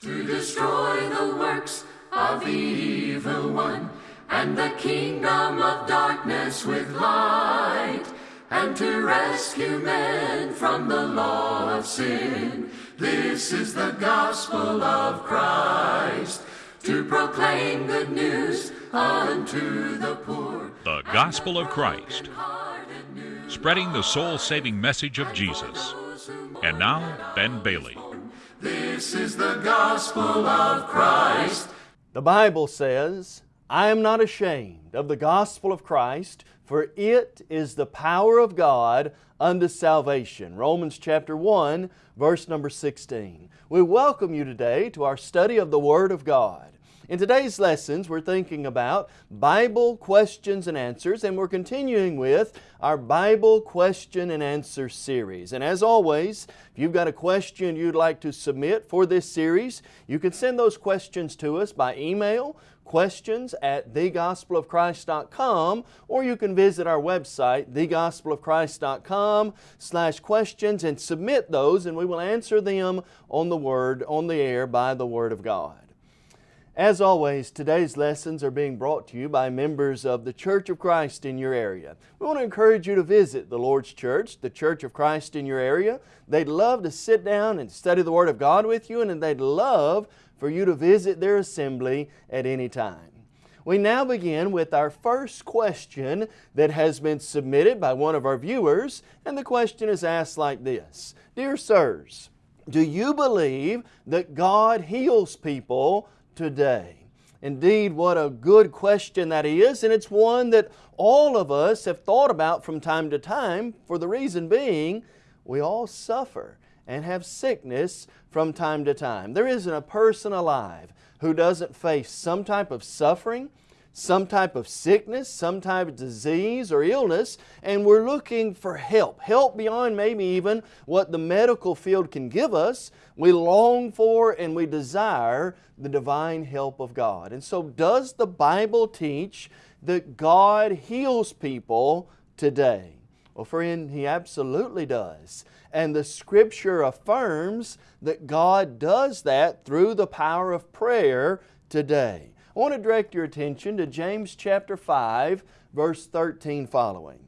to destroy the works of the evil one and the kingdom of darkness with light and to rescue men from the law of sin. This is the gospel of Christ to proclaim good news unto the poor. The Gospel of Christ, spreading the soul saving message of Jesus. And now, Ben Bailey. This is the gospel of Christ. The Bible says, I am not ashamed of the gospel of Christ, for it is the power of God unto salvation. Romans chapter 1, verse number 16. We welcome you today to our study of the Word of God. In today's lessons, we're thinking about Bible questions and answers, and we're continuing with our Bible question and answer series. And as always, if you've got a question you'd like to submit for this series, you can send those questions to us by email, questions at thegospelofchrist.com or you can visit our website thegospelofchrist.com slash questions and submit those and we will answer them on the Word, on the air by the Word of God. As always, today's lessons are being brought to you by members of the Church of Christ in your area. We want to encourage you to visit the Lord's Church, the Church of Christ in your area. They'd love to sit down and study the Word of God with you and they'd love for you to visit their assembly at any time. We now begin with our first question that has been submitted by one of our viewers and the question is asked like this. Dear sirs, do you believe that God heals people today? Indeed, what a good question that is, and it's one that all of us have thought about from time to time for the reason being we all suffer and have sickness from time to time. There isn't a person alive who doesn't face some type of suffering, some type of sickness, some type of disease or illness, and we're looking for help. Help beyond maybe even what the medical field can give us. We long for and we desire the divine help of God. And so does the Bible teach that God heals people today? Well friend, He absolutely does. And the Scripture affirms that God does that through the power of prayer today. I want to direct your attention to James chapter 5, verse 13 following.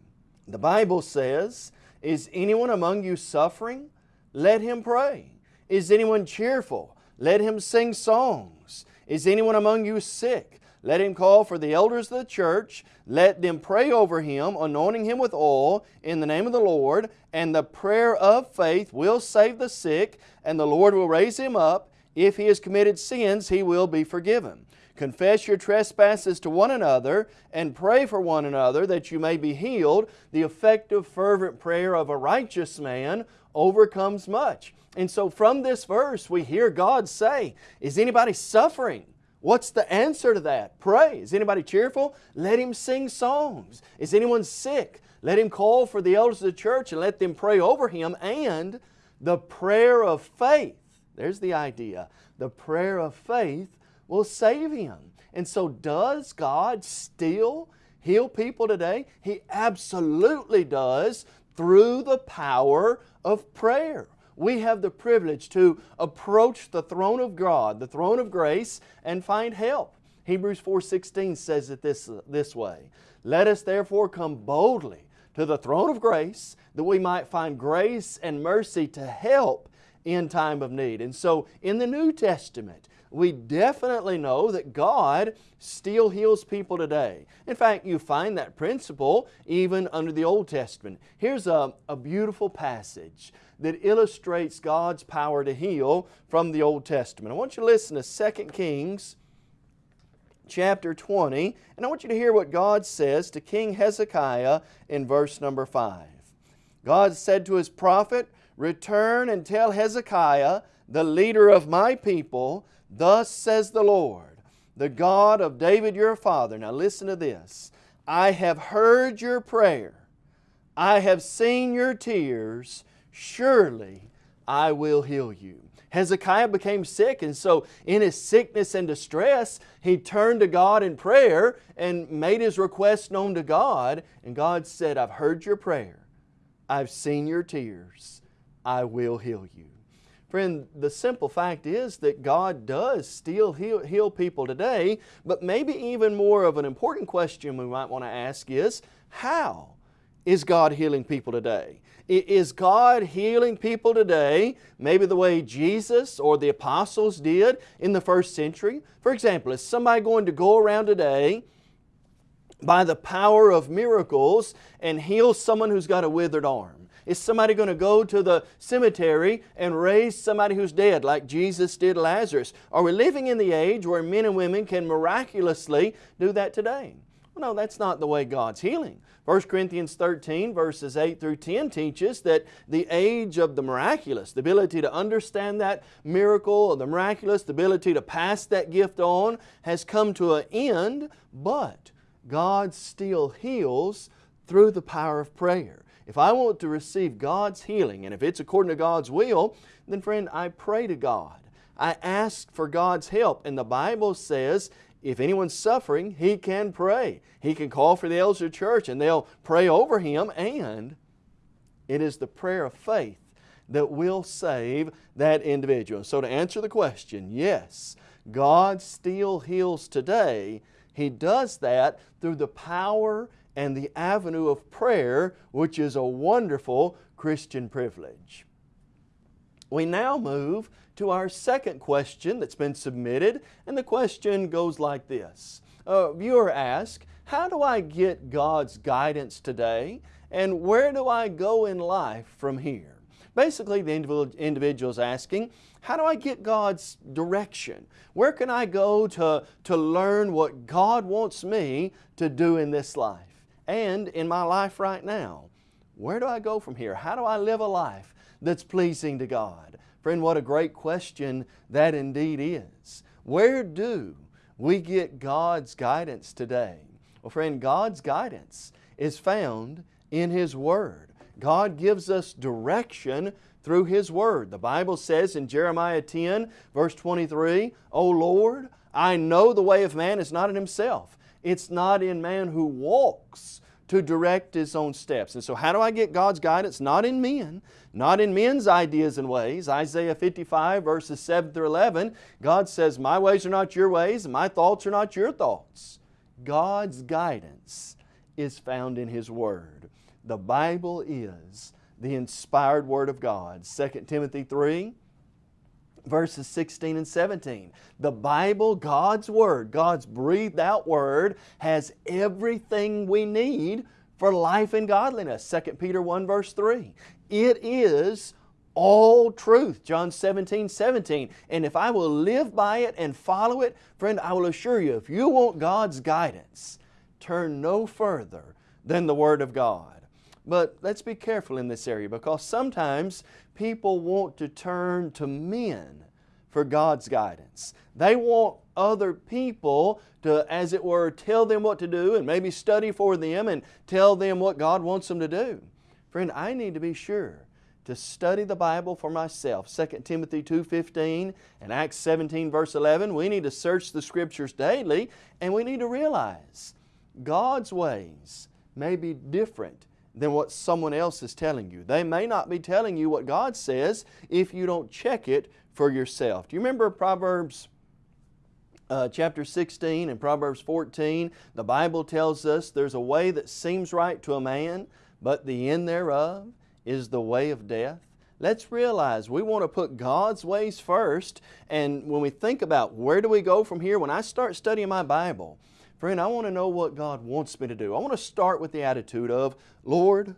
The Bible says, Is anyone among you suffering? Let him pray. Is anyone cheerful? Let him sing songs. Is anyone among you sick? Let him call for the elders of the church. Let them pray over him, anointing him with oil in the name of the Lord. And the prayer of faith will save the sick, and the Lord will raise him up. If he has committed sins, he will be forgiven. Confess your trespasses to one another and pray for one another that you may be healed. The effective fervent prayer of a righteous man overcomes much. And so from this verse we hear God say, is anybody suffering? What's the answer to that? Pray. Is anybody cheerful? Let him sing songs. Is anyone sick? Let him call for the elders of the church and let them pray over him. And the prayer of faith, there's the idea, the prayer of faith will save him. And so does God still heal people today? He absolutely does through the power of prayer. We have the privilege to approach the throne of God, the throne of grace, and find help. Hebrews 4.16 says it this, this way, Let us therefore come boldly to the throne of grace that we might find grace and mercy to help in time of need. And so in the New Testament, we definitely know that God still heals people today. In fact, you find that principle even under the Old Testament. Here's a, a beautiful passage that illustrates God's power to heal from the Old Testament. I want you to listen to 2 Kings chapter 20, and I want you to hear what God says to King Hezekiah in verse number 5. God said to His prophet, Return and tell Hezekiah, the leader of my people, Thus says the Lord, the God of David your father. Now listen to this. I have heard your prayer. I have seen your tears. Surely I will heal you. Hezekiah became sick and so in his sickness and distress he turned to God in prayer and made his request known to God and God said, I've heard your prayer. I've seen your tears. I will heal you. Friend, the simple fact is that God does still heal, heal people today, but maybe even more of an important question we might want to ask is, how is God healing people today? Is God healing people today maybe the way Jesus or the apostles did in the first century? For example, is somebody going to go around today by the power of miracles and heal someone who's got a withered arm? Is somebody going to go to the cemetery and raise somebody who's dead like Jesus did Lazarus? Are we living in the age where men and women can miraculously do that today? Well, no, that's not the way God's healing. 1 Corinthians 13 verses 8 through 10 teaches that the age of the miraculous, the ability to understand that miracle the miraculous, the ability to pass that gift on has come to an end, but God still heals through the power of prayer. If I want to receive God's healing, and if it's according to God's will, then friend, I pray to God. I ask for God's help. And the Bible says if anyone's suffering, he can pray. He can call for the elders of the church and they'll pray over him and it is the prayer of faith that will save that individual. So to answer the question, yes, God still heals today. He does that through the power and the avenue of prayer, which is a wonderful Christian privilege. We now move to our second question that's been submitted, and the question goes like this. A viewer asks, how do I get God's guidance today, and where do I go in life from here? Basically, the individual is asking, how do I get God's direction? Where can I go to, to learn what God wants me to do in this life and in my life right now? Where do I go from here? How do I live a life that's pleasing to God? Friend, what a great question that indeed is. Where do we get God's guidance today? Well, friend, God's guidance is found in His Word. God gives us direction through His Word. The Bible says in Jeremiah 10, verse 23, O Lord, I know the way of man is not in himself. It's not in man who walks to direct his own steps. And so how do I get God's guidance? Not in men, not in men's ideas and ways. Isaiah 55 verses 7 through 11, God says, My ways are not your ways, and my thoughts are not your thoughts. God's guidance is found in His Word. The Bible is the inspired Word of God. 2 Timothy 3, verses 16 and 17. The Bible, God's Word, God's breathed out Word, has everything we need for life and godliness. 2 Peter 1 verse 3. It is all truth. John 17, 17. And if I will live by it and follow it, friend, I will assure you, if you want God's guidance, turn no further than the Word of God. But let's be careful in this area because sometimes people want to turn to men for God's guidance. They want other people to, as it were, tell them what to do and maybe study for them and tell them what God wants them to do. Friend, I need to be sure to study the Bible for myself. 2 Timothy 2.15 and Acts 17 verse 11, we need to search the Scriptures daily and we need to realize God's ways may be different than what someone else is telling you. They may not be telling you what God says if you don't check it for yourself. Do you remember Proverbs uh, chapter 16 and Proverbs 14? The Bible tells us there's a way that seems right to a man, but the end thereof is the way of death. Let's realize we want to put God's ways first and when we think about where do we go from here, when I start studying my Bible, Friend, I want to know what God wants me to do. I want to start with the attitude of, Lord,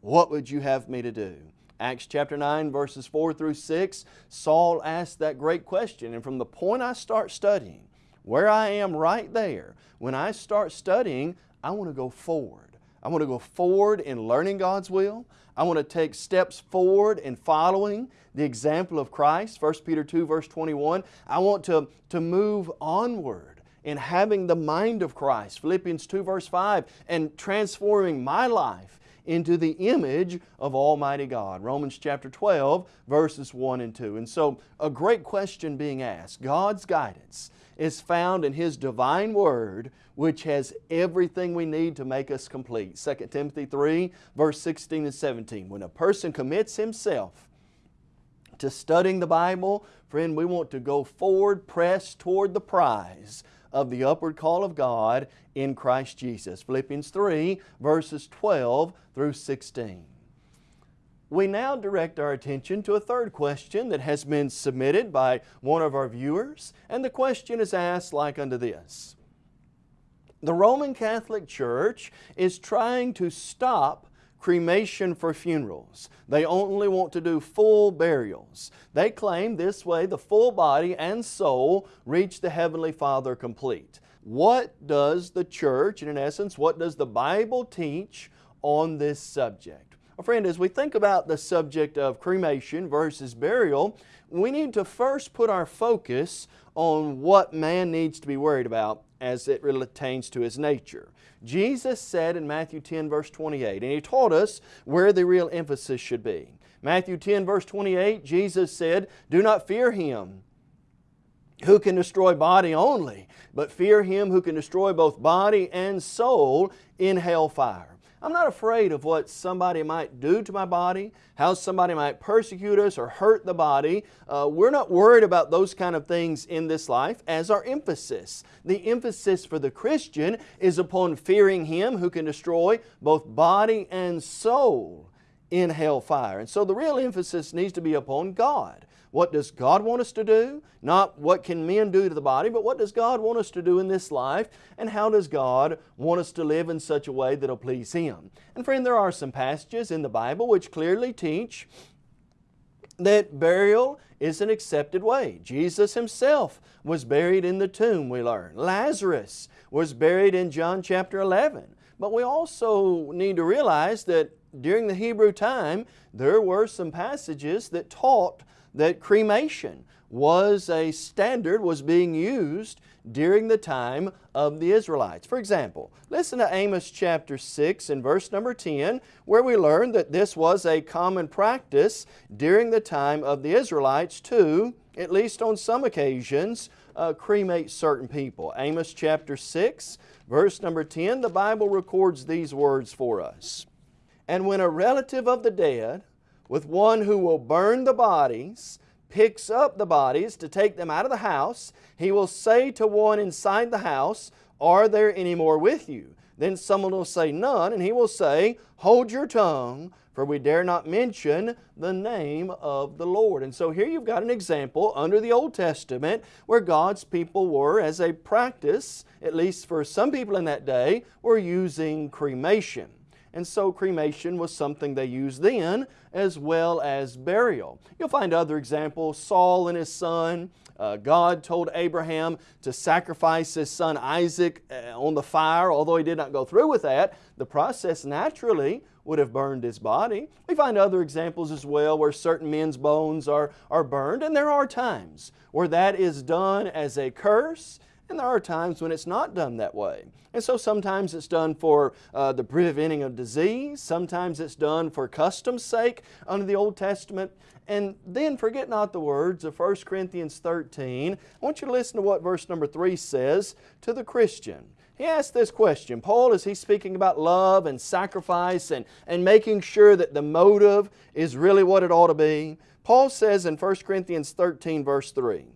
what would you have me to do? Acts chapter 9 verses 4 through 6, Saul asked that great question. And from the point I start studying, where I am right there, when I start studying, I want to go forward. I want to go forward in learning God's will. I want to take steps forward in following the example of Christ, 1 Peter 2 verse 21. I want to, to move onward in having the mind of Christ, Philippians 2 verse 5, and transforming my life into the image of Almighty God. Romans chapter 12 verses 1 and 2. And so a great question being asked. God's guidance is found in His divine Word which has everything we need to make us complete. 2 Timothy 3 verse 16 and 17. When a person commits himself to studying the Bible, friend, we want to go forward, press toward the prize of the upward call of God in Christ Jesus. Philippians 3, verses 12 through 16. We now direct our attention to a third question that has been submitted by one of our viewers, and the question is asked like unto this. The Roman Catholic Church is trying to stop cremation for funerals. They only want to do full burials. They claim this way the full body and soul reach the Heavenly Father complete. What does the church, and in essence, what does the Bible teach on this subject? Well, friend, as we think about the subject of cremation versus burial, we need to first put our focus on what man needs to be worried about as it relates to his nature. Jesus said in Matthew 10 verse 28, and He taught us where the real emphasis should be. Matthew 10 verse 28, Jesus said, Do not fear him who can destroy body only, but fear him who can destroy both body and soul in hellfire. I'm not afraid of what somebody might do to my body, how somebody might persecute us or hurt the body. Uh, we're not worried about those kind of things in this life as our emphasis. The emphasis for the Christian is upon fearing Him who can destroy both body and soul in hellfire. And so the real emphasis needs to be upon God. What does God want us to do? Not what can men do to the body, but what does God want us to do in this life? And how does God want us to live in such a way that will please Him? And friend, there are some passages in the Bible which clearly teach that burial is an accepted way. Jesus Himself was buried in the tomb, we learn. Lazarus was buried in John chapter 11. But we also need to realize that during the Hebrew time, there were some passages that taught that cremation was a standard, was being used during the time of the Israelites. For example, listen to Amos chapter 6 and verse number 10, where we learn that this was a common practice during the time of the Israelites to, at least on some occasions, uh, cremate certain people. Amos chapter 6, verse number 10, the Bible records these words for us. And when a relative of the dead with one who will burn the bodies, picks up the bodies to take them out of the house, he will say to one inside the house, Are there any more with you? Then someone will say, None, and he will say, Hold your tongue, for we dare not mention the name of the Lord. And so here you've got an example under the Old Testament where God's people were, as a practice, at least for some people in that day, were using cremation and so cremation was something they used then as well as burial. You'll find other examples, Saul and his son, uh, God told Abraham to sacrifice his son Isaac uh, on the fire, although he did not go through with that. The process naturally would have burned his body. We find other examples as well where certain men's bones are, are burned, and there are times where that is done as a curse and there are times when it's not done that way. And so sometimes it's done for uh, the preventing of disease, sometimes it's done for custom's sake under the Old Testament. And then forget not the words of 1 Corinthians 13. I want you to listen to what verse number 3 says to the Christian. He asked this question. Paul, is he speaking about love and sacrifice and, and making sure that the motive is really what it ought to be? Paul says in 1 Corinthians 13 verse 3,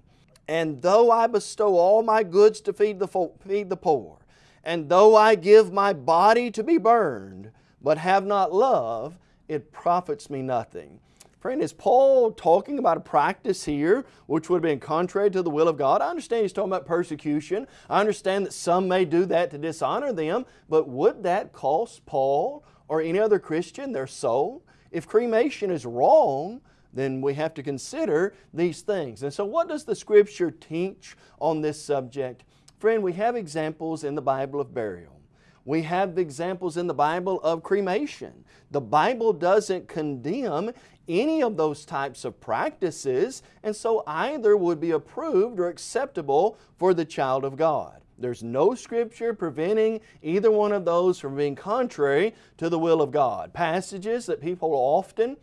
and though I bestow all my goods to feed the, feed the poor, and though I give my body to be burned, but have not love, it profits me nothing. Friend, is Paul talking about a practice here which would have been contrary to the will of God? I understand he's talking about persecution. I understand that some may do that to dishonor them, but would that cost Paul or any other Christian their soul? If cremation is wrong, then we have to consider these things. And so what does the Scripture teach on this subject? Friend, we have examples in the Bible of burial. We have examples in the Bible of cremation. The Bible doesn't condemn any of those types of practices, and so either would be approved or acceptable for the child of God. There's no scripture preventing either one of those from being contrary to the will of God. Passages that people often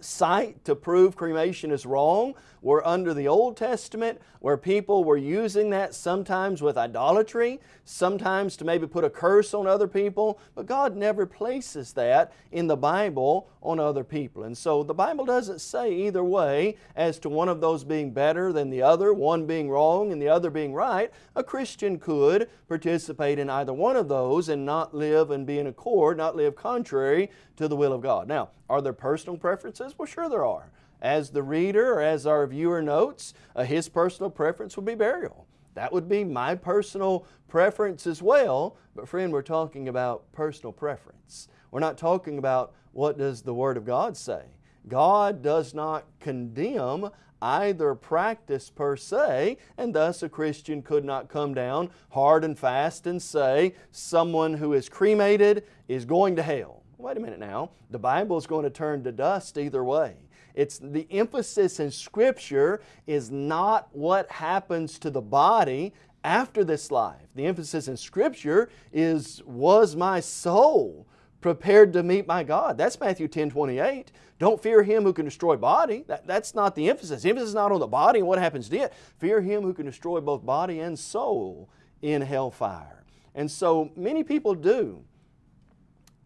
cite to prove cremation is wrong were under the Old Testament where people were using that sometimes with idolatry, sometimes to maybe put a curse on other people, but God never places that in the Bible on other people. And so the Bible doesn't say either way as to one of those being better than the other, one being wrong and the other being right. A Christian could participate in either one of those and not live and be in accord, not live contrary to the will of God. Now, are there personal preferences? Well, sure there are. As the reader or as our viewer notes, uh, his personal preference would be burial. That would be my personal preference as well, but friend, we're talking about personal preference. We're not talking about what does the Word of God say. God does not condemn either practice per se, and thus a Christian could not come down hard and fast and say someone who is cremated is going to hell. Wait a minute now, the Bible is going to turn to dust either way. It's the emphasis in Scripture is not what happens to the body after this life. The emphasis in Scripture is, was my soul prepared to meet my God? That's Matthew 10, 28. Don't fear Him who can destroy body. That, that's not the emphasis. The emphasis is not on the body and what happens to it. Fear Him who can destroy both body and soul in hellfire. And so many people do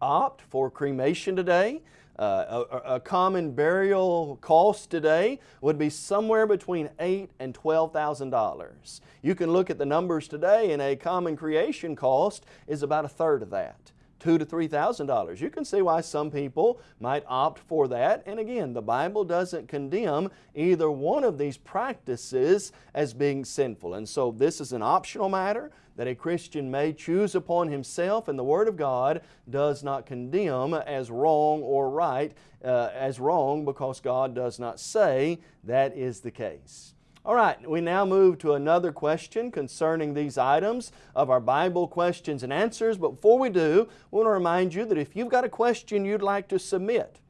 opt for cremation today. Uh, a, a, common burial cost today would be somewhere between eight and twelve thousand dollars. You can look at the numbers today, and a common cremation cost is about a third of that two to three thousand dollars. You can see why some people might opt for that. And again, the Bible doesn't condemn either one of these practices as being sinful. And so this is an optional matter that a Christian may choose upon himself, and the Word of God does not condemn as wrong or right, uh, as wrong because God does not say that is the case. All right, we now move to another question concerning these items of our Bible questions and answers. But before we do, we want to remind you that if you've got a question you'd like to submit,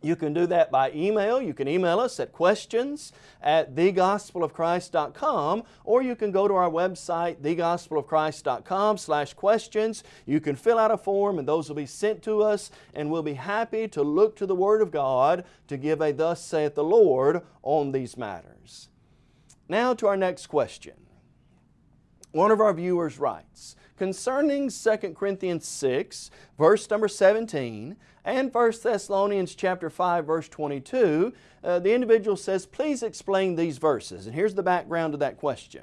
you can do that by email. You can email us at questions at thegospelofchrist.com or you can go to our website, thegospelofchrist.com slash questions. You can fill out a form and those will be sent to us and we'll be happy to look to the Word of God to give a thus saith the Lord on these matters. Now to our next question. One of our viewers writes, concerning 2 Corinthians 6, verse number 17, and 1 Thessalonians chapter 5, verse 22, uh, the individual says, please explain these verses. And here's the background to that question.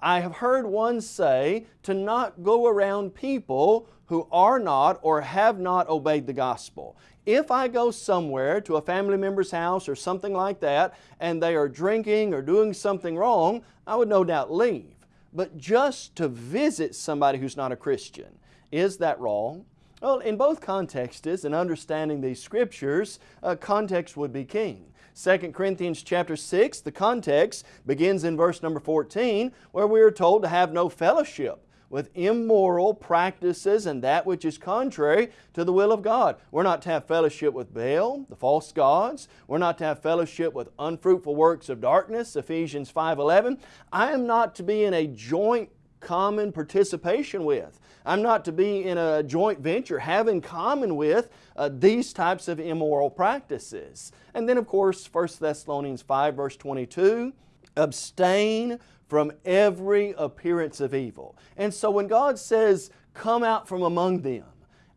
I have heard one say to not go around people who are not or have not obeyed the gospel. If I go somewhere to a family member's house or something like that and they are drinking or doing something wrong, I would no doubt leave but just to visit somebody who's not a Christian. Is that wrong? Well, in both contexts, in understanding these scriptures, uh, context would be king. 2 Corinthians chapter 6, the context begins in verse number 14, where we are told to have no fellowship with immoral practices and that which is contrary to the will of God. We're not to have fellowship with Baal, the false gods. We're not to have fellowship with unfruitful works of darkness, Ephesians 5.11. I am not to be in a joint common participation with. I'm not to be in a joint venture, have in common with uh, these types of immoral practices. And then of course 1 Thessalonians 5 verse 22, abstain from every appearance of evil. And so when God says, come out from among them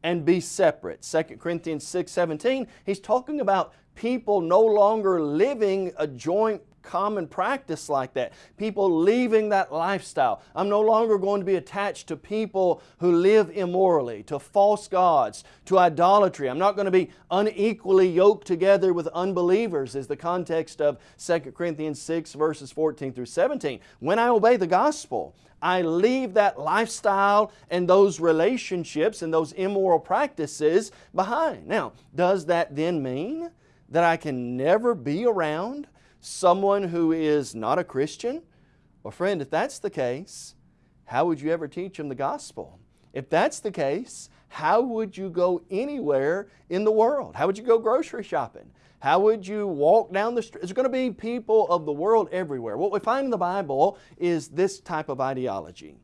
and be separate, 2 Corinthians 6, 17, He's talking about people no longer living a joint common practice like that. People leaving that lifestyle. I'm no longer going to be attached to people who live immorally, to false gods, to idolatry. I'm not going to be unequally yoked together with unbelievers is the context of 2 Corinthians 6 verses 14 through 17. When I obey the gospel, I leave that lifestyle and those relationships and those immoral practices behind. Now, does that then mean that I can never be around someone who is not a Christian? Well, friend, if that's the case, how would you ever teach them the gospel? If that's the case, how would you go anywhere in the world? How would you go grocery shopping? How would you walk down the street? There's going to be people of the world everywhere. What we find in the Bible is this type of ideology.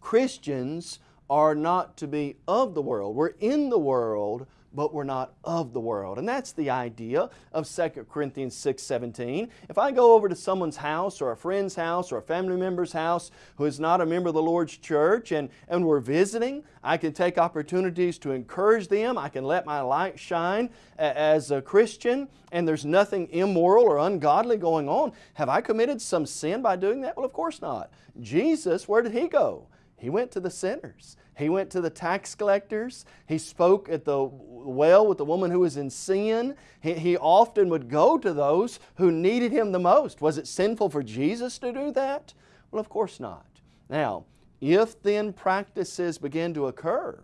Christians are not to be of the world. We're in the world, but we're not of the world. And that's the idea of 2 Corinthians 6 17. If I go over to someone's house or a friend's house or a family member's house who is not a member of the Lord's church and, and we're visiting, I can take opportunities to encourage them. I can let my light shine as a Christian and there's nothing immoral or ungodly going on. Have I committed some sin by doing that? Well, of course not. Jesus, where did He go? He went to the sinners. He went to the tax collectors. He spoke at the well with the woman who was in sin. He, he, often would go to those who needed Him the most. Was it sinful for Jesus to do that? Well, of course not. Now, if then practices begin to occur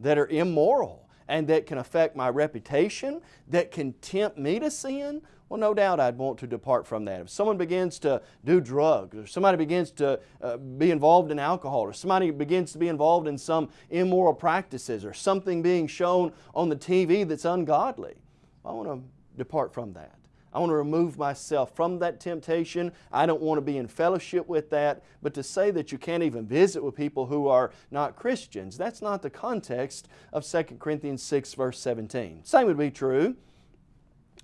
that are immoral and that can affect my reputation, that can tempt me to sin, well, no doubt I'd want to depart from that. If someone begins to do drugs, or somebody begins to uh, be involved in alcohol, or somebody begins to be involved in some immoral practices, or something being shown on the TV that's ungodly, I want to depart from that. I want to remove myself from that temptation. I don't want to be in fellowship with that. But to say that you can't even visit with people who are not Christians, that's not the context of 2 Corinthians 6 verse 17. Same would be true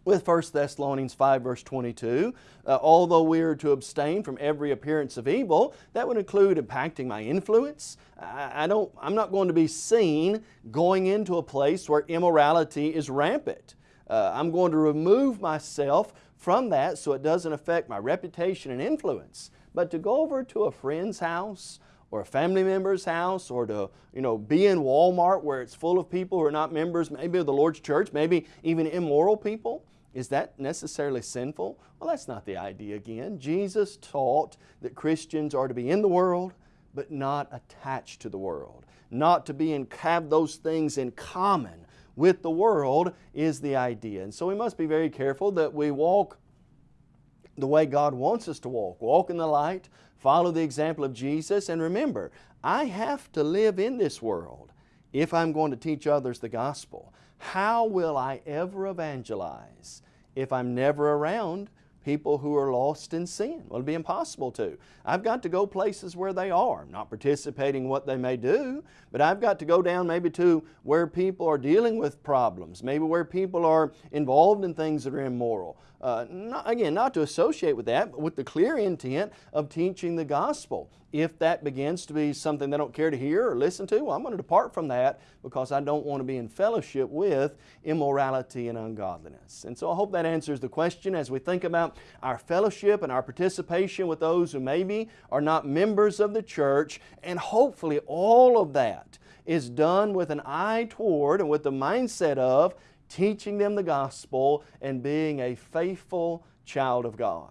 with 1 Thessalonians 5 verse 22. Uh, although we are to abstain from every appearance of evil, that would include impacting my influence. I, I don't, I'm not going to be seen going into a place where immorality is rampant. Uh, I'm going to remove myself from that so it doesn't affect my reputation and influence. But to go over to a friend's house or a family member's house or to you know, be in Walmart where it's full of people who are not members maybe of the Lord's church, maybe even immoral people, is that necessarily sinful? Well, that's not the idea again. Jesus taught that Christians are to be in the world, but not attached to the world. Not to be and have those things in common with the world is the idea. And so we must be very careful that we walk the way God wants us to walk. Walk in the light, follow the example of Jesus, and remember, I have to live in this world if I'm going to teach others the gospel. How will I ever evangelize if I'm never around people who are lost in sin? Well, it'd be impossible to. I've got to go places where they are, not participating in what they may do, but I've got to go down maybe to where people are dealing with problems, maybe where people are involved in things that are immoral. Uh, not, again, not to associate with that, but with the clear intent of teaching the gospel. If that begins to be something they don't care to hear or listen to, well, I'm going to depart from that because I don't want to be in fellowship with immorality and ungodliness. And so I hope that answers the question as we think about our fellowship and our participation with those who maybe are not members of the church, and hopefully all of that is done with an eye toward and with the mindset of teaching them the gospel and being a faithful child of God.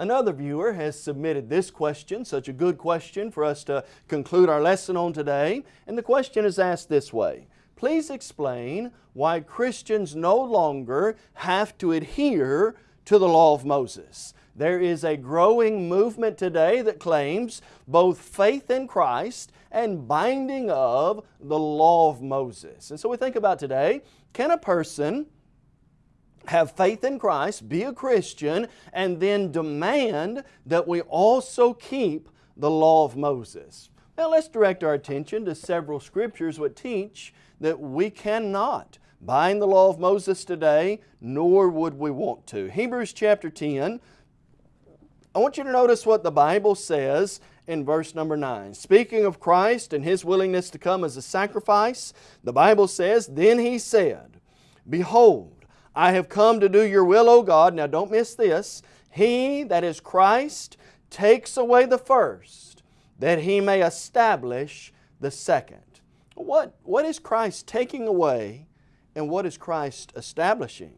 Another viewer has submitted this question, such a good question for us to conclude our lesson on today. And the question is asked this way. Please explain why Christians no longer have to adhere to the law of Moses. There is a growing movement today that claims both faith in Christ and binding of the law of Moses. And so we think about today, can a person have faith in Christ, be a Christian, and then demand that we also keep the law of Moses. Now let's direct our attention to several scriptures which teach that we cannot bind the law of Moses today, nor would we want to. Hebrews chapter 10, I want you to notice what the Bible says in verse number 9. Speaking of Christ and His willingness to come as a sacrifice, the Bible says, Then He said, Behold, I have come to do your will, O God. Now don't miss this. He, that is Christ, takes away the first, that He may establish the second. What, what is Christ taking away and what is Christ establishing?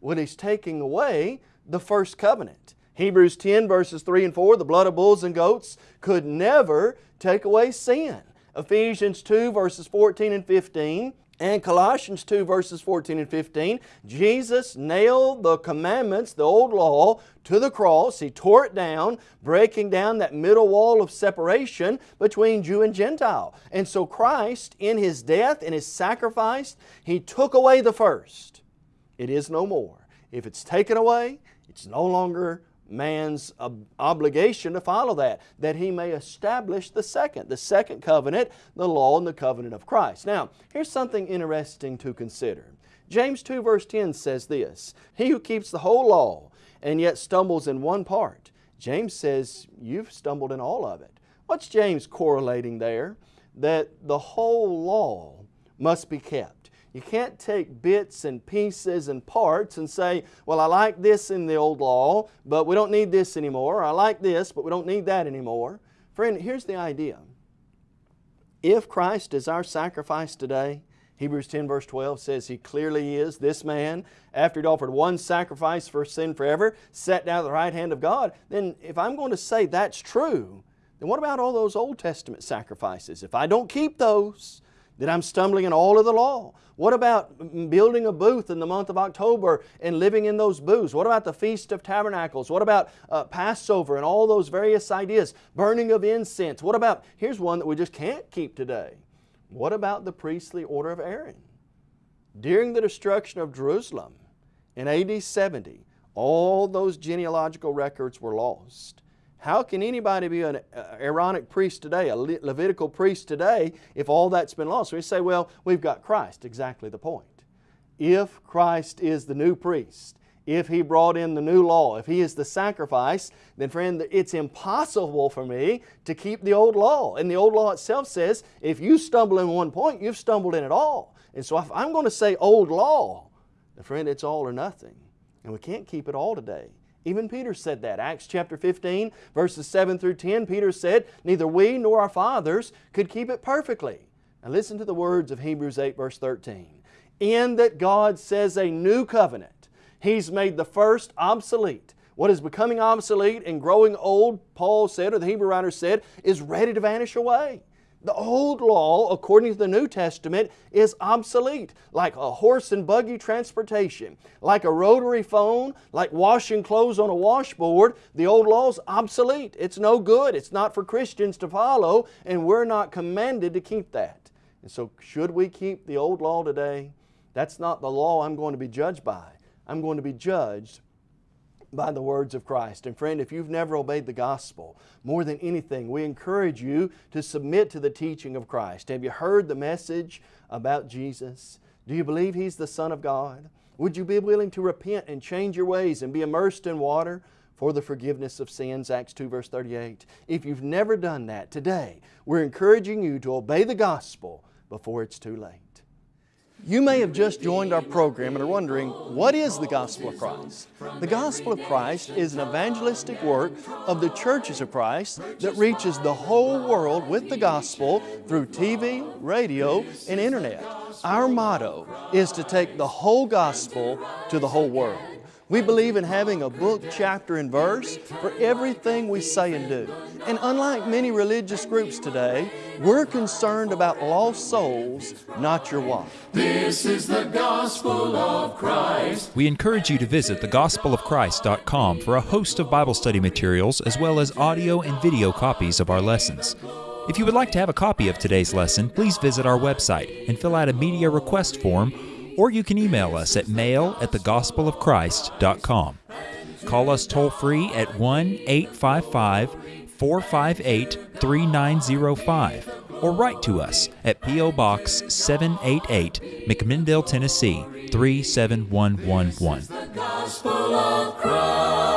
Well, He's taking away the first covenant. Hebrews 10 verses 3 and 4, the blood of bulls and goats could never take away sin. Ephesians 2 verses 14 and 15, and Colossians 2 verses 14 and 15, Jesus nailed the commandments, the old law, to the cross. He tore it down, breaking down that middle wall of separation between Jew and Gentile. And so Christ, in His death and His sacrifice, He took away the first. It is no more. If it's taken away, it's no longer man's ob- obligation to follow that, that he may establish the second, the second covenant, the law and the covenant of Christ. Now, here's something interesting to consider. James 2 verse 10 says this, He who keeps the whole law and yet stumbles in one part, James says, you've stumbled in all of it. What's James correlating there? That the whole law must be kept. You can't take bits and pieces and parts and say, well, I like this in the old law, but we don't need this anymore. I like this, but we don't need that anymore. Friend, here's the idea. If Christ is our sacrifice today, Hebrews 10 verse 12 says He clearly is this man, after He'd offered one sacrifice for sin forever, sat down at the right hand of God, then if I'm going to say that's true, then what about all those Old Testament sacrifices? If I don't keep those, that I'm stumbling in all of the law? What about building a booth in the month of October and living in those booths? What about the Feast of Tabernacles? What about uh, Passover and all those various ideas? Burning of incense? What about, here's one that we just can't keep today. What about the priestly order of Aaron? During the destruction of Jerusalem in AD 70, all those genealogical records were lost. How can anybody be an uh, Aaronic priest today, a Le Levitical priest today, if all that's been lost? We say, well, we've got Christ. Exactly the point. If Christ is the new priest, if He brought in the new law, if He is the sacrifice, then friend, it's impossible for me to keep the old law. And the old law itself says, if you stumble in one point, you've stumbled in it all. And so if I'm going to say old law, then friend, it's all or nothing. And we can't keep it all today. Even Peter said that. Acts chapter 15, verses 7 through 10, Peter said, Neither we nor our fathers could keep it perfectly. Now listen to the words of Hebrews 8, verse 13. In that God says a new covenant, He's made the first obsolete. What is becoming obsolete and growing old, Paul said, or the Hebrew writer said, is ready to vanish away. The old law, according to the New Testament, is obsolete, like a horse and buggy transportation, like a rotary phone, like washing clothes on a washboard. The old law is obsolete. It's no good. It's not for Christians to follow, and we're not commanded to keep that. And so, should we keep the old law today? That's not the law I'm going to be judged by. I'm going to be judged by the words of Christ. And friend, if you've never obeyed the gospel, more than anything, we encourage you to submit to the teaching of Christ. Have you heard the message about Jesus? Do you believe He's the Son of God? Would you be willing to repent and change your ways and be immersed in water for the forgiveness of sins? Acts 2 verse 38. If you've never done that, today we're encouraging you to obey the gospel before it's too late. You may have just joined our program and are wondering, what is the Gospel of Christ? The Gospel of Christ is an evangelistic work of the churches of Christ that reaches the whole world with the gospel through TV, radio, and internet. Our motto is to take the whole gospel to the whole world. We believe in having a book, chapter, and verse for everything we say and do. And unlike many religious groups today, we're concerned about lost souls, not your wife. This is the gospel of Christ. We encourage you to visit thegospelofchrist.com for a host of Bible study materials as well as audio and video copies of our lessons. If you would like to have a copy of today's lesson, please visit our website and fill out a media request form or you can email us at mail at thegospelofchrist.com. Call us toll free at 1 855 458 3905 or write to us at P.O. Box 788, McMinnville, Tennessee 37111.